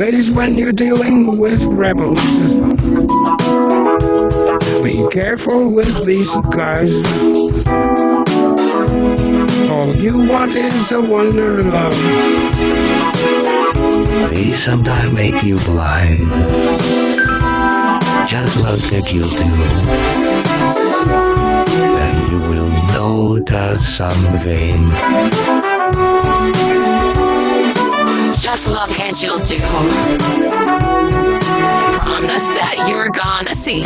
Ladies, when you're dealing with rebels, be careful with these guys. All you want is a wonder love. They sometimes make you blind. Just look at you do. And you will notice something. Just look and you'll do. Promise that you're gonna see.